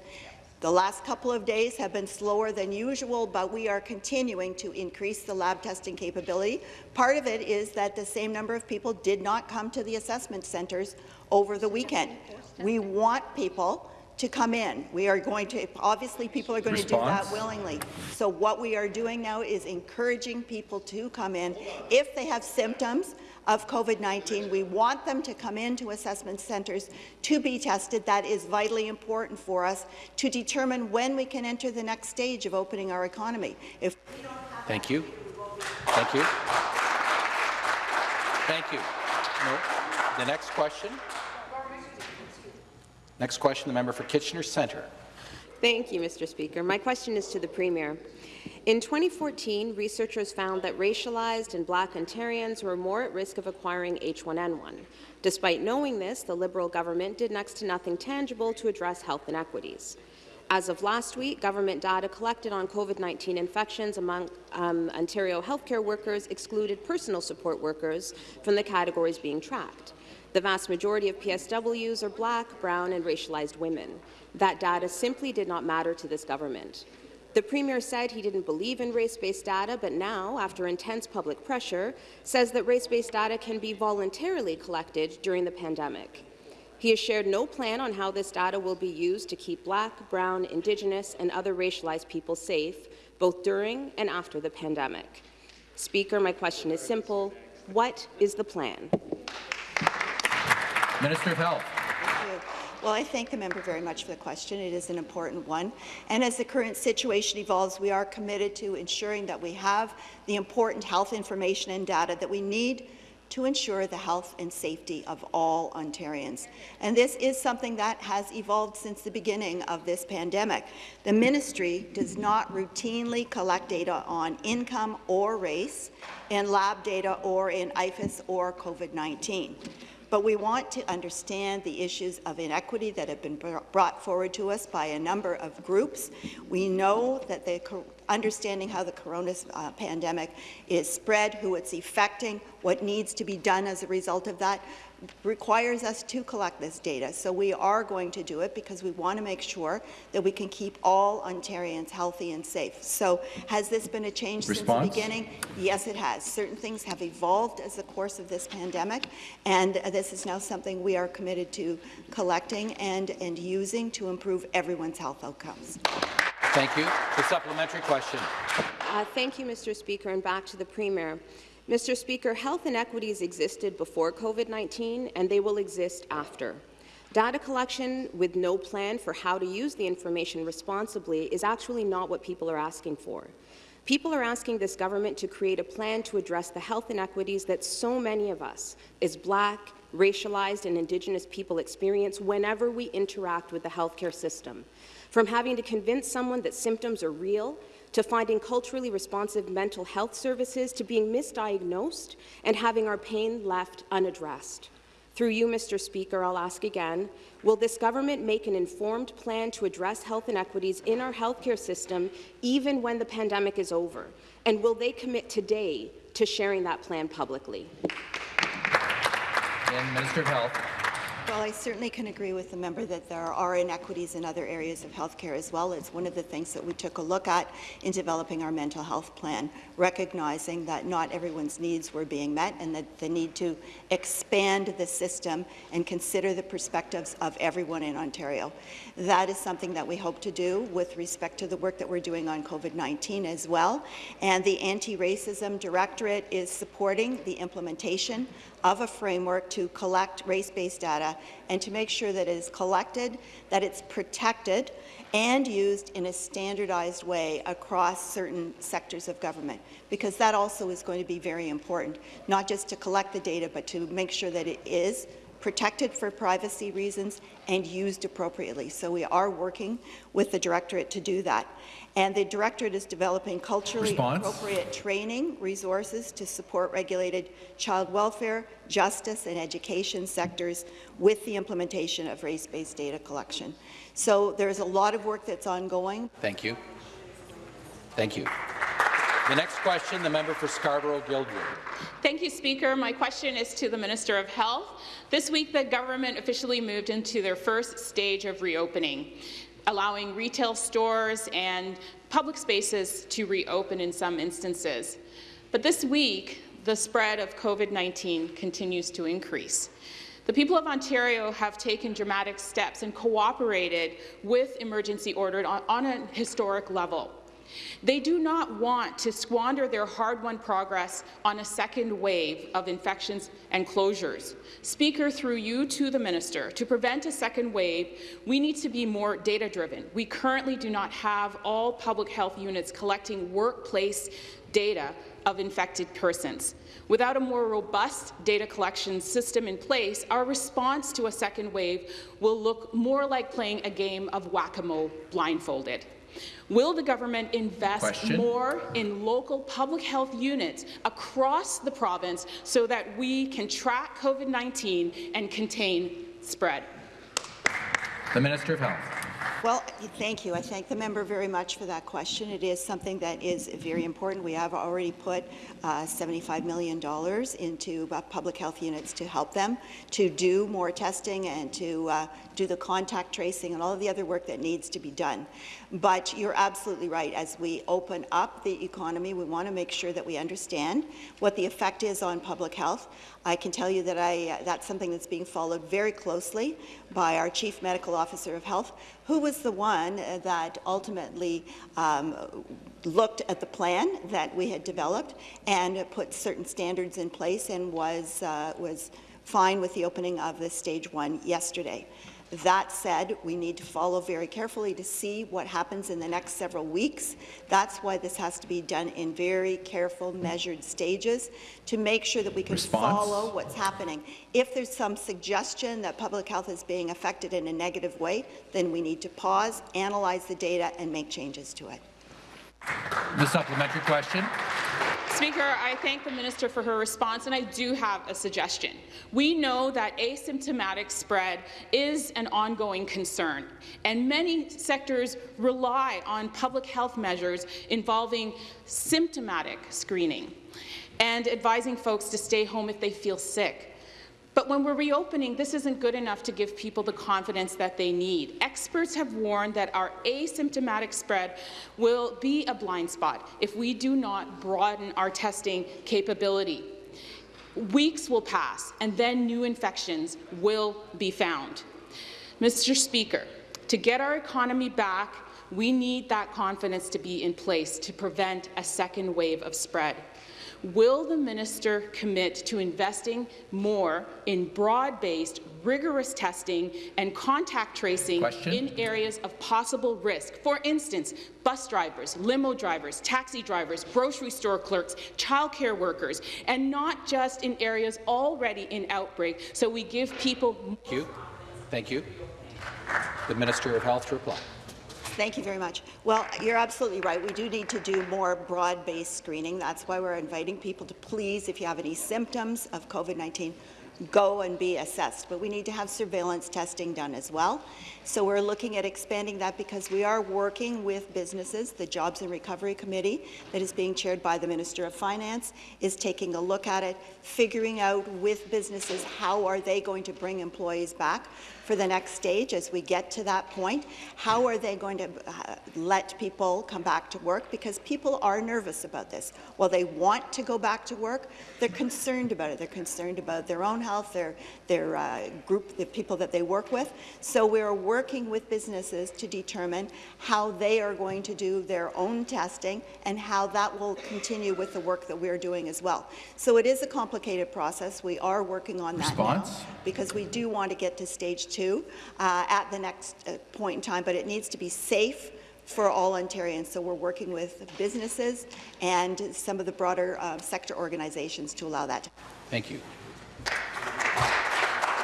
the last couple of days have been slower than usual, but we are continuing to increase the lab testing capability. Part of it is that the same number of people did not come to the assessment centres over the weekend. We want people to come in. We are going to, obviously, people are going to do that Response? willingly. So what we are doing now is encouraging people to come in. If they have symptoms of COVID-19, we want them to come into assessment centres to be tested. That is vitally important for us to determine when we can enter the next stage of opening our economy. If Thank you. Thank you. Thank you. No. The next question. Next question, the member for Kitchener Centre. Thank you, Mr. Speaker. My question is to the Premier. In 2014, researchers found that racialized and Black Ontarians were more at risk of acquiring H1N1. Despite knowing this, the Liberal government did next to nothing tangible to address health inequities. As of last week, government data collected on COVID-19 infections among um, Ontario healthcare workers excluded personal support workers from the categories being tracked. The vast majority of PSWs are black, brown, and racialized women. That data simply did not matter to this government. The Premier said he didn't believe in race-based data, but now, after intense public pressure, says that race-based data can be voluntarily collected during the pandemic. He has shared no plan on how this data will be used to keep Black, Brown, Indigenous, and other racialized people safe, both during and after the pandemic. Speaker, my question is simple. What is the plan? Minister of Health. Well, I thank the member very much for the question. It is an important one. And as the current situation evolves, we are committed to ensuring that we have the important health information and data that we need to ensure the health and safety of all Ontarians. And this is something that has evolved since the beginning of this pandemic. The ministry does not routinely collect data on income or race in lab data or in iPHIS or COVID-19 but we want to understand the issues of inequity that have been brought forward to us by a number of groups. We know that the understanding how the corona uh, pandemic is spread, who it's affecting, what needs to be done as a result of that, requires us to collect this data. So we are going to do it because we want to make sure that we can keep all Ontarians healthy and safe. So has this been a change Response? since the beginning? Yes, it has. Certain things have evolved as the course of this pandemic, and this is now something we are committed to collecting and, and using to improve everyone's health outcomes. Thank you. The supplementary question. Uh, thank you, Mr. Speaker, and back to the Premier. Mr. Speaker, health inequities existed before COVID-19 and they will exist after. Data collection with no plan for how to use the information responsibly is actually not what people are asking for. People are asking this government to create a plan to address the health inequities that so many of us, as Black, racialized and Indigenous people experience whenever we interact with the healthcare system. From having to convince someone that symptoms are real to finding culturally responsive mental health services, to being misdiagnosed and having our pain left unaddressed. Through you, Mr. Speaker, I'll ask again, will this government make an informed plan to address health inequities in our healthcare system even when the pandemic is over? And will they commit today to sharing that plan publicly? And Minister of Health. Well, I certainly can agree with the member that there are inequities in other areas of healthcare as well. It's one of the things that we took a look at in developing our mental health plan, recognizing that not everyone's needs were being met and that the need to expand the system and consider the perspectives of everyone in Ontario. That is something that we hope to do with respect to the work that we're doing on COVID-19 as well. And the Anti-Racism Directorate is supporting the implementation of a framework to collect race-based data and to make sure that it is collected, that it's protected, and used in a standardized way across certain sectors of government, because that also is going to be very important, not just to collect the data, but to make sure that it is protected for privacy reasons and used appropriately. So we are working with the Directorate to do that. And the Directorate is developing culturally Response? appropriate training resources to support regulated child welfare, justice and education sectors with the implementation of race-based data collection. So there's a lot of work that's ongoing. Thank you. Thank you. The next question, the member for Scarborough-Guildwood. Thank you, Speaker. My question is to the Minister of Health. This week, the government officially moved into their first stage of reopening allowing retail stores and public spaces to reopen in some instances. But this week, the spread of COVID-19 continues to increase. The people of Ontario have taken dramatic steps and cooperated with emergency order on, on a historic level. They do not want to squander their hard-won progress on a second wave of infections and closures. Speaker, through you to the minister, to prevent a second wave, we need to be more data-driven. We currently do not have all public health units collecting workplace data of infected persons. Without a more robust data collection system in place, our response to a second wave will look more like playing a game of whack-a-mole blindfolded. Will the government invest Question. more in local public health units across the province so that we can track COVID-19 and contain spread? The Minister of Health. Well, thank you. I thank the member very much for that question. It is something that is very important. We have already put uh, $75 million into uh, public health units to help them to do more testing and to uh, do the contact tracing and all of the other work that needs to be done. But you're absolutely right. As we open up the economy, we want to make sure that we understand what the effect is on public health. I can tell you that I, that's something that's being followed very closely by our Chief Medical Officer of Health, who was the one that ultimately um, looked at the plan that we had developed and put certain standards in place and was, uh, was fine with the opening of the stage one yesterday. That said, we need to follow very carefully to see what happens in the next several weeks. That's why this has to be done in very careful, measured stages to make sure that we can Response? follow what's happening. If there's some suggestion that public health is being affected in a negative way, then we need to pause, analyze the data, and make changes to it. The supplementary question. Speaker, I thank the minister for her response, and I do have a suggestion. We know that asymptomatic spread is an ongoing concern, and many sectors rely on public health measures involving symptomatic screening and advising folks to stay home if they feel sick. But when we're reopening, this isn't good enough to give people the confidence that they need. Experts have warned that our asymptomatic spread will be a blind spot if we do not broaden our testing capability. Weeks will pass, and then new infections will be found. Mr. Speaker, to get our economy back, we need that confidence to be in place to prevent a second wave of spread. Will the minister commit to investing more in broad-based, rigorous testing and contact tracing Question. in areas of possible risk? For instance, bus drivers, limo drivers, taxi drivers, grocery store clerks, childcare workers, and not just in areas already in outbreak, so we give people Thank you. Thank you. The Minister of Health to reply. Thank you very much. Well, you're absolutely right. We do need to do more broad-based screening. That's why we're inviting people to please, if you have any symptoms of COVID-19, go and be assessed. But we need to have surveillance testing done as well. So we're looking at expanding that because we are working with businesses. The Jobs and Recovery Committee that is being chaired by the Minister of Finance is taking a look at it, figuring out with businesses how are they going to bring employees back for the next stage as we get to that point. How are they going to uh, let people come back to work? Because people are nervous about this. While they want to go back to work, they're concerned about it. They're concerned about their own health, their, their uh, group, the people that they work with. So we're working with businesses to determine how they are going to do their own testing and how that will continue with the work that we're doing as well. So it is a complicated process. We are working on that Response? now because we do want to get to stage two uh, at the next uh, point in time, but it needs to be safe for all Ontarians. So we're working with businesses and some of the broader uh, sector organizations to allow that. Thank you.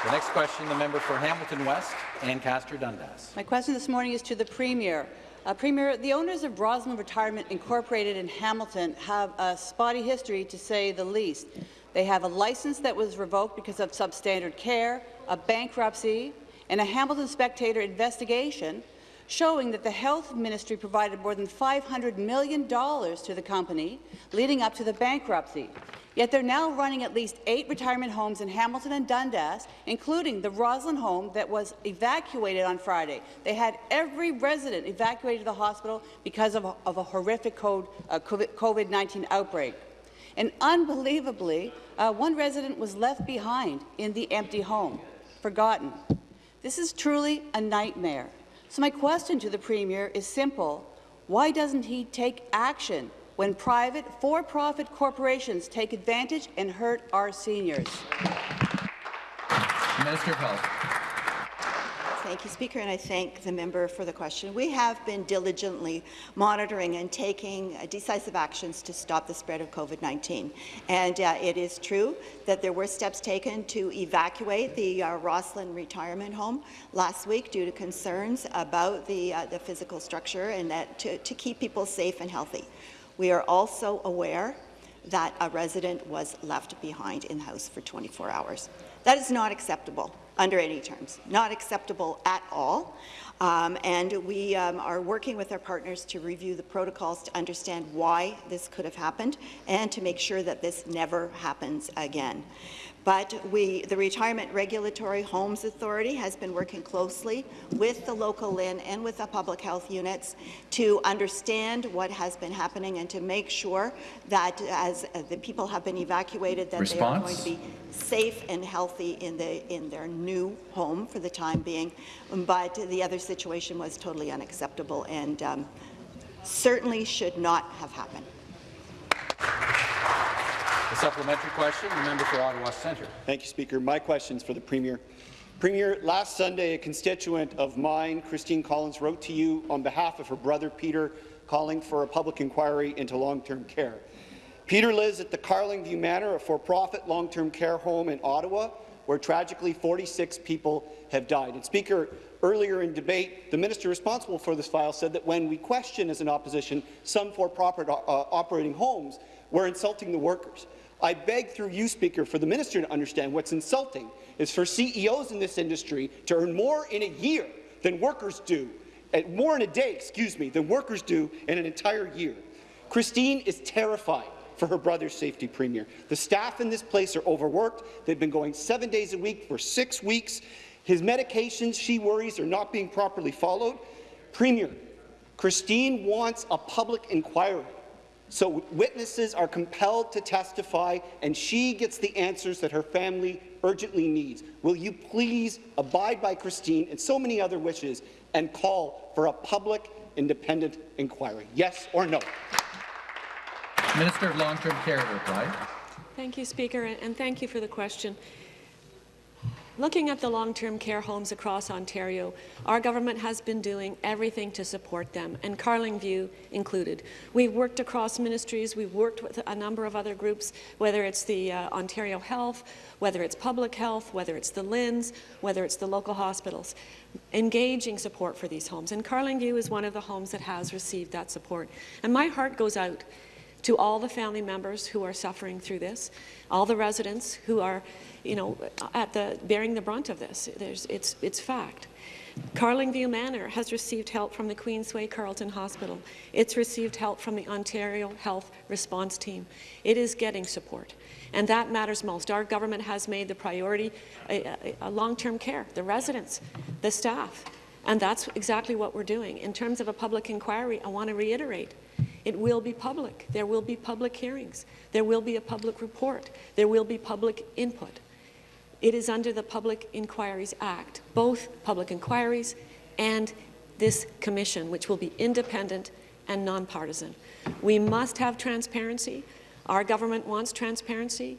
The next question, the member for Hamilton West, Ancaster Dundas. My question this morning is to the Premier. Uh, Premier, the owners of Rosslyn Retirement Incorporated in Hamilton have a spotty history, to say the least. They have a license that was revoked because of substandard care, a bankruptcy, and a Hamilton Spectator investigation showing that the Health Ministry provided more than $500 million to the company leading up to the bankruptcy. Yet they're now running at least eight retirement homes in Hamilton and Dundas, including the Rosslyn home that was evacuated on Friday. They had every resident evacuated to the hospital because of a, of a horrific uh, COVID-19 outbreak. And unbelievably, uh, one resident was left behind in the empty home. forgotten. This is truly a nightmare. So my question to the Premier is simple. Why doesn't he take action when private, for-profit corporations take advantage and hurt our seniors? Minister of Health. Thank you, Speaker, and I thank the member for the question. We have been diligently monitoring and taking uh, decisive actions to stop the spread of COVID-19. And uh, it is true that there were steps taken to evacuate the uh, Rosslyn retirement home last week due to concerns about the, uh, the physical structure and that to, to keep people safe and healthy. We are also aware that a resident was left behind in the house for 24 hours. That is not acceptable under any terms, not acceptable at all. Um, and we um, are working with our partners to review the protocols to understand why this could have happened and to make sure that this never happens again. But we, the Retirement Regulatory Homes Authority has been working closely with the local LHIN and with the public health units to understand what has been happening and to make sure that as the people have been evacuated, that Response? they are going to be safe and healthy in, the, in their new home for the time being. But the other situation was totally unacceptable and um, certainly should not have happened. Supplementary question, the member for Ottawa Centre. Thank you, Speaker. My question is for the Premier. Premier, last Sunday, a constituent of mine, Christine Collins, wrote to you on behalf of her brother Peter, calling for a public inquiry into long-term care. Peter lives at the Carlingview Manor, a for-profit long-term care home in Ottawa, where tragically 46 people have died. And Speaker, earlier in debate, the minister responsible for this file said that when we question as an opposition some for-profit uh, operating homes, we're insulting the workers. I beg through you, Speaker, for the minister to understand what's insulting is for CEOs in this industry to earn more in a year than workers do, eh, more in a day, excuse me, than workers do in an entire year. Christine is terrified for her brother's safety premier. The staff in this place are overworked. They've been going seven days a week for six weeks. His medications, she worries, are not being properly followed. Premier, Christine wants a public inquiry so witnesses are compelled to testify, and she gets the answers that her family urgently needs. Will you please abide by Christine and so many other wishes and call for a public, independent inquiry? Yes or no? Minister of Long-Term Care to reply. Thank you, Speaker, and thank you for the question. Looking at the long-term care homes across Ontario, our government has been doing everything to support them, and Carlingview included. We've worked across ministries, we've worked with a number of other groups, whether it's the uh, Ontario Health, whether it's public health, whether it's the LHINs, whether it's the local hospitals, engaging support for these homes. And Carlingview is one of the homes that has received that support. And my heart goes out to all the family members who are suffering through this, all the residents who are, you know, at the bearing the brunt of this. There's, it's, it's fact. Carlingview Manor has received help from the Queensway Carleton Hospital. It's received help from the Ontario Health Response Team. It is getting support, and that matters most. Our government has made the priority long-term care, the residents, the staff, and that's exactly what we're doing. In terms of a public inquiry, I want to reiterate, it will be public. There will be public hearings. There will be a public report. There will be public input. It is under the Public Inquiries Act, both public inquiries and this commission, which will be independent and nonpartisan. We must have transparency. Our government wants transparency.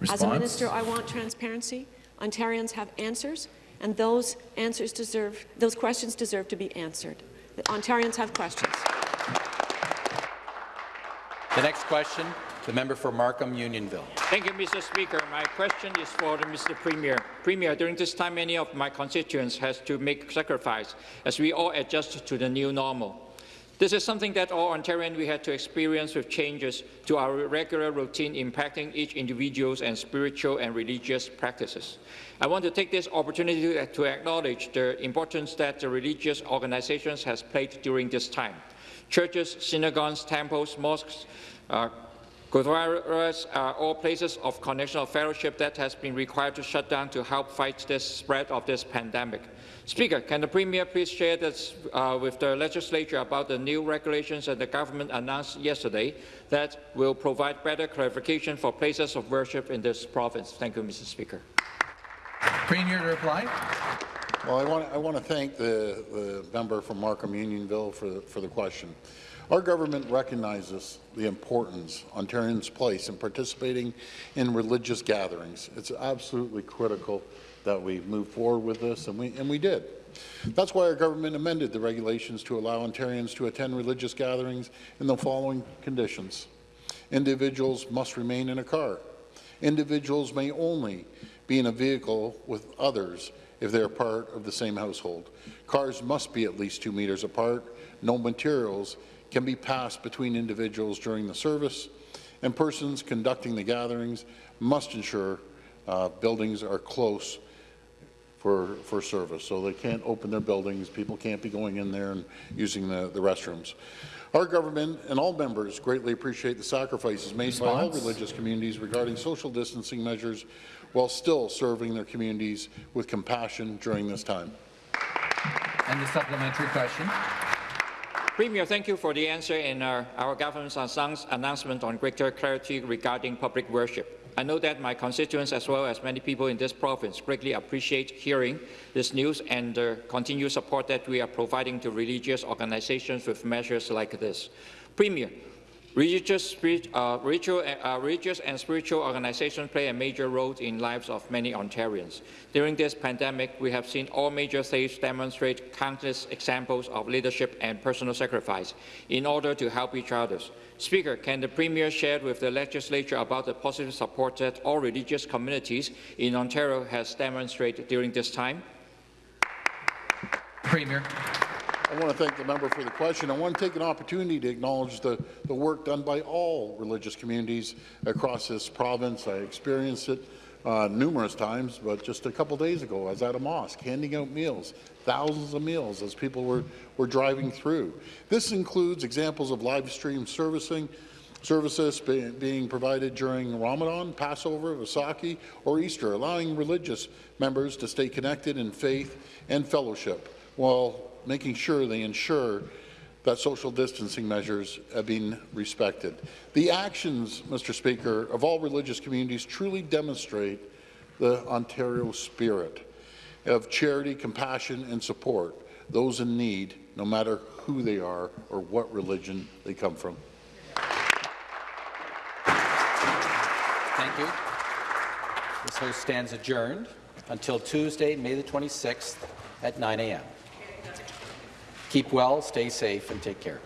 Response? As a minister, I want transparency. Ontarians have answers, and those answers deserve, those questions deserve to be answered. The Ontarians have questions. The next question, the member for Markham Unionville. Thank you, Mr. Speaker. My question is for Mr. Premier. Premier, during this time, many of my constituents has to make sacrifice as we all adjust to the new normal. This is something that all Ontarians we had to experience with changes to our regular routine impacting each individual's and spiritual and religious practices. I want to take this opportunity to acknowledge the importance that the religious organizations has played during this time. Churches, synagogues, temples, mosques, uh, Gurdwaras are all places of connection of fellowship that has been required to shut down to help fight the spread of this pandemic. Speaker, can the Premier please share this uh, with the legislature about the new regulations that the government announced yesterday that will provide better clarification for places of worship in this province? Thank you, Mr. Speaker. Premier to reply. Well, I want, I want to thank the, the member from Markham Unionville for, the- for the question. Our government recognizes the importance Ontarians place in participating in religious gatherings. It's absolutely critical that we move forward with this, and we, and we did. That's why our government amended the regulations to allow Ontarians to attend religious gatherings in the following conditions. Individuals must remain in a car. Individuals may only be in a vehicle with others if they are part of the same household. Cars must be at least two meters apart. No materials can be passed between individuals during the service, and persons conducting the gatherings must ensure uh, buildings are close for, for service. So they can't open their buildings, people can't be going in there and using the, the restrooms. Our government and all members greatly appreciate the sacrifices made by all religious communities regarding social distancing measures while still serving their communities with compassion during this time. And the supplementary question. Premier, thank you for the answer and uh, our government's announce- announcement on greater clarity regarding public worship. I know that my constituents, as well as many people in this province, greatly appreciate hearing this news and the continued support that we are providing to religious organizations with measures like this. Premier, Religious, uh, ritual, uh, religious and spiritual organizations play a major role in lives of many Ontarians. During this pandemic, we have seen all major faiths demonstrate countless examples of leadership and personal sacrifice in order to help each other. Speaker, can the Premier share with the legislature about the positive support that all religious communities in Ontario has demonstrated during this time? Premier. I want to thank the member for the question. I want to take an opportunity to acknowledge the, the work done by all religious communities across this province. I experienced it uh, numerous times, but just a couple days ago, I was at a mosque handing out meals, thousands of meals as people were, were driving through. This includes examples of live stream servicing, services be, being provided during Ramadan, Passover, Vaisakhi, or Easter, allowing religious members to stay connected in faith and fellowship while making sure they ensure that social distancing measures have been respected. The actions, Mr. Speaker, of all religious communities truly demonstrate the Ontario spirit of charity, compassion, and support those in need, no matter who they are or what religion they come from. Thank you. This House stands adjourned until Tuesday, May the 26th at 9 a.m. Keep well, stay safe, and take care.